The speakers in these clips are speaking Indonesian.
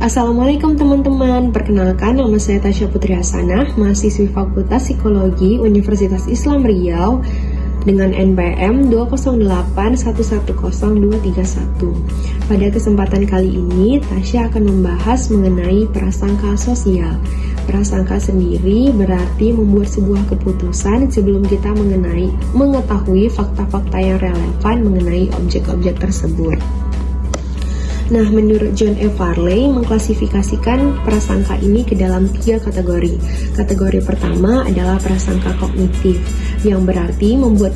Assalamualaikum teman-teman, perkenalkan nama saya Tasya Putri Hasanah, mahasiswi Fakultas Psikologi Universitas Islam Riau dengan NPM 208110231. Pada kesempatan kali ini, Tasya akan membahas mengenai prasangka sosial. Prasangka sendiri berarti membuat sebuah keputusan sebelum kita mengenai mengetahui fakta-fakta yang relevan mengenai objek-objek tersebut. Nah, menurut John F. Farley mengklasifikasikan prasangka ini ke dalam tiga kategori. Kategori pertama adalah prasangka kognitif, yang berarti membuat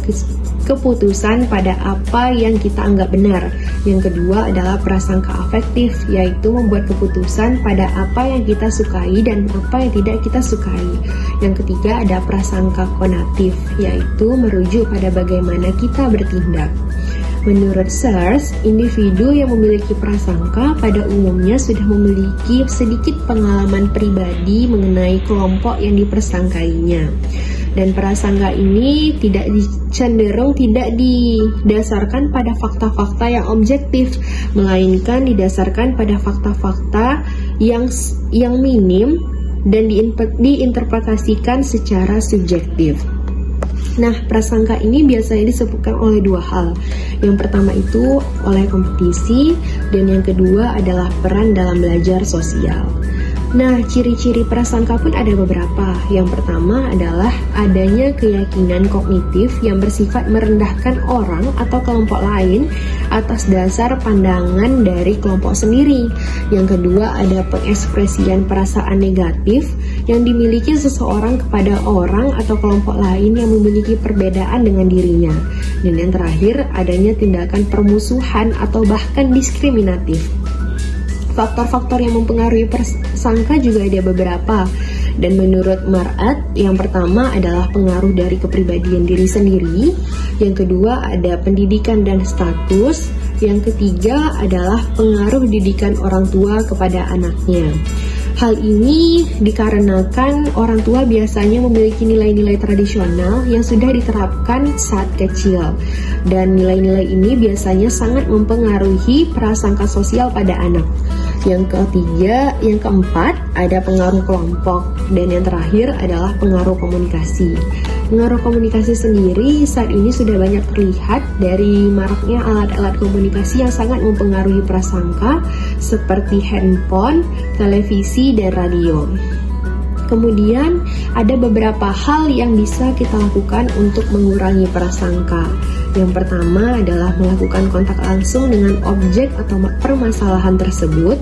keputusan pada apa yang kita anggap benar. Yang kedua adalah prasangka afektif, yaitu membuat keputusan pada apa yang kita sukai dan apa yang tidak kita sukai. Yang ketiga ada prasangka konatif, yaitu merujuk pada bagaimana kita bertindak. Menurut Sears, individu yang memiliki prasangka pada umumnya sudah memiliki sedikit pengalaman pribadi mengenai kelompok yang dipersangkainya. Dan prasangka ini tidak cenderung tidak didasarkan pada fakta-fakta yang objektif, melainkan didasarkan pada fakta-fakta yang yang minim dan diinterpretasikan secara subjektif. Nah, prasangka ini biasanya disebutkan oleh dua hal. Yang pertama itu oleh kompetisi, dan yang kedua adalah peran dalam belajar sosial. Nah, ciri-ciri prasangka pun ada beberapa. Yang pertama adalah adanya keyakinan kognitif yang bersifat merendahkan orang atau kelompok lain atas dasar pandangan dari kelompok sendiri. Yang kedua ada pengekspresian perasaan negatif yang dimiliki seseorang kepada orang atau kelompok lain yang memiliki perbedaan dengan dirinya. Dan yang terakhir adanya tindakan permusuhan atau bahkan diskriminatif. Faktor-faktor yang mempengaruhi persangka juga ada beberapa. Dan menurut Marat, yang pertama adalah pengaruh dari kepribadian diri sendiri, yang kedua ada pendidikan dan status, yang ketiga adalah pengaruh didikan orang tua kepada anaknya. Hal ini dikarenakan orang tua biasanya memiliki nilai-nilai tradisional yang sudah diterapkan saat kecil dan nilai-nilai ini biasanya sangat mempengaruhi prasangka sosial pada anak. Yang ketiga, yang keempat ada pengaruh kelompok dan yang terakhir adalah pengaruh komunikasi. Pengaruh komunikasi sendiri saat ini sudah banyak terlihat dari maraknya alat-alat komunikasi yang sangat mempengaruhi prasangka seperti handphone, televisi, dan radio. Kemudian ada beberapa hal yang bisa kita lakukan untuk mengurangi prasangka. Yang pertama adalah melakukan kontak langsung dengan objek atau permasalahan tersebut.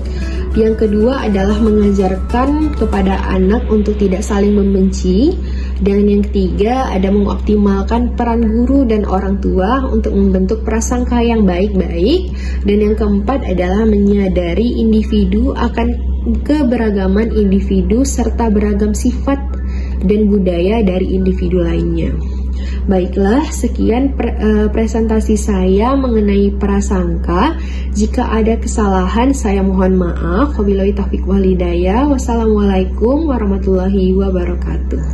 Yang kedua adalah mengajarkan kepada anak untuk tidak saling membenci. Dan yang ketiga ada mengoptimalkan peran guru dan orang tua untuk membentuk prasangka yang baik-baik. Dan yang keempat adalah menyadari individu akan keberagaman individu serta beragam sifat dan budaya dari individu lainnya. Baiklah, sekian pre uh, presentasi saya mengenai prasangka. Jika ada kesalahan, saya mohon maaf. Wabillahi taufiq walhidayah. Wassalamualaikum warahmatullahi wabarakatuh.